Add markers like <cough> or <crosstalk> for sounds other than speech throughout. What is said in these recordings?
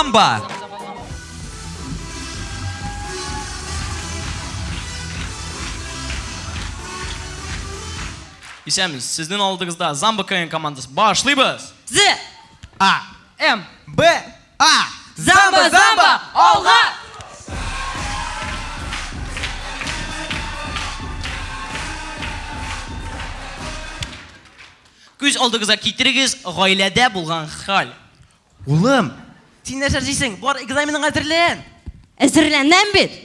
замба! Исәміз, сіздің алдыңызда Замба КН командасы. Башлайбыз. З. А. М. Б. А. Замба, замба, алға! Күз алдыңызға китерегіз ғаиләдә булган хәл. Улым, син нәрсә эшлисең? Бар экзаменың әзерлән. Әзірләнәм бит.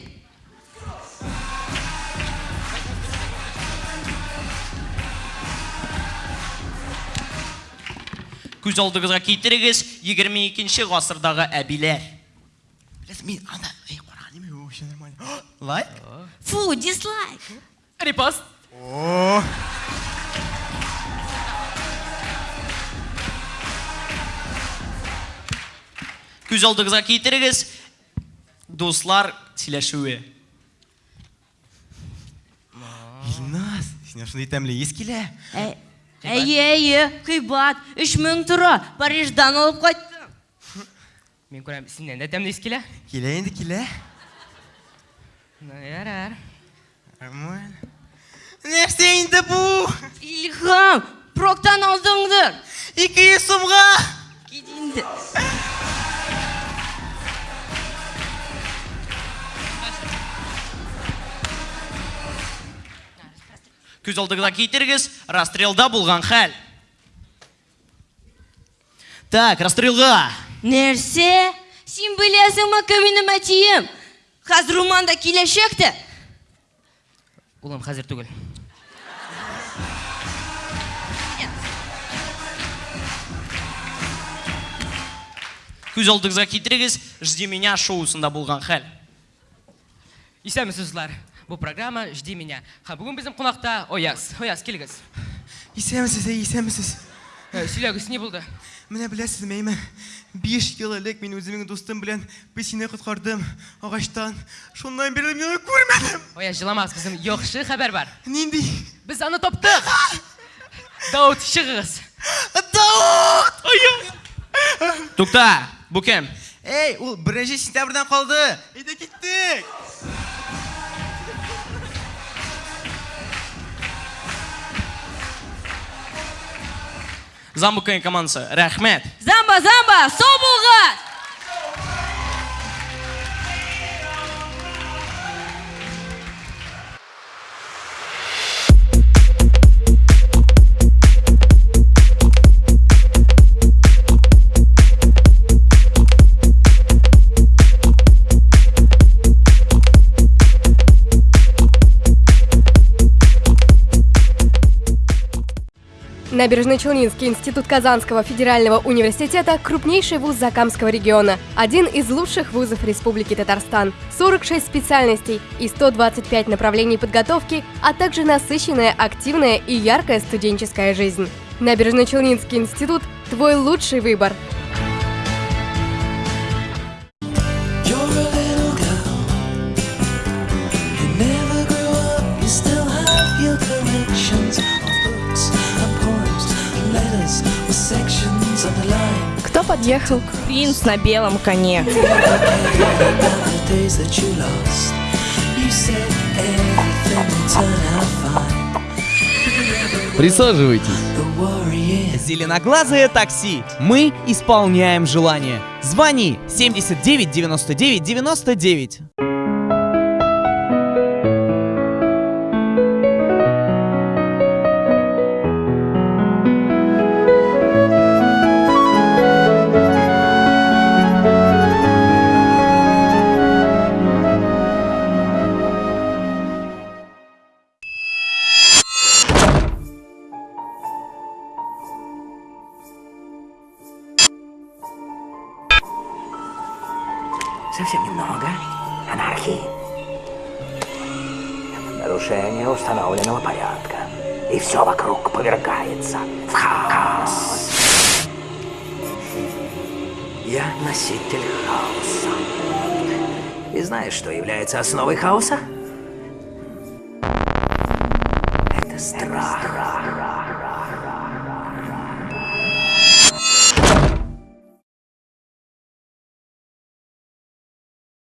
Күз алдыңызға китерегіз 22 гасырдагы әбиләр. Блядь, мин анда, эй, кара, неме вообще нормально. <gasps> Лайк? Фу, дизлайк. Репост. О. Күз алдыңызға китерегіз дуслар сөйләшүе. Илназ, синә шундый тәмле килә. Әй, әйе, әйе, кыйбат, үш мең тора, Париждан алып кайттым. Мен көрәм, синнән дә тәмле ис килә. Килә инде, килә. Ярар. Нормально. Нәрсә инде бу? Илһам, проктан алдыңдыр. 200 сумга. Кит инде. Күз алдыңызға китерегіз расстрелда булган хәл. Так? Син беләсеңме кем минем әтием? Хәзер Руманда киләчәк тә. Улым, хәзер түгел. Күз алдыңызға «Жди меня» шоусында булган хәл. Исәмесез, Бу программа «Жди меня». Һәм бүген безнең кунакта Ояз. Ояз, килегез. Исәмсез, әй, исәмсез. Ә, Сөйләгез, ни булды? Менә беләсезме, әйме? 5 ел элек мин үземнең дустым белән песине коткардым агачтан. Шуннан бирле мин аны күрмәдем. Ояз, җыламагыз, безнең яхшы хәбәр бар. Нинди? Без аны таптык. Дауд, чыгыгыз. Дауд! Тукта, бу кем? Эй, ул 1 сентябрьдән калды. Әйдә киттек. Замба КН командасы. Рәхмәт. Замба, замба, сау. Набережно-Челнинский институт Казанского федерального университета – крупнейший вуз Закамского региона, один из лучших вузов Республики Татарстан. 46 специальностей и 125 направлений подготовки, а также насыщенная, активная и яркая студенческая жизнь. Набережно-Челнинский институт – твой лучший выбор. Кто подъехал? Принц на белом коне. Присаживайтесь. Зеленоглазое такси. Мы исполняем желание. Звони 79 99 99. Совсем немного анархии. Нарушение установленного порядка. И все вокруг повергается в хаос. Я носитель хаоса. И знаешь, что является основой хаоса? Это страх.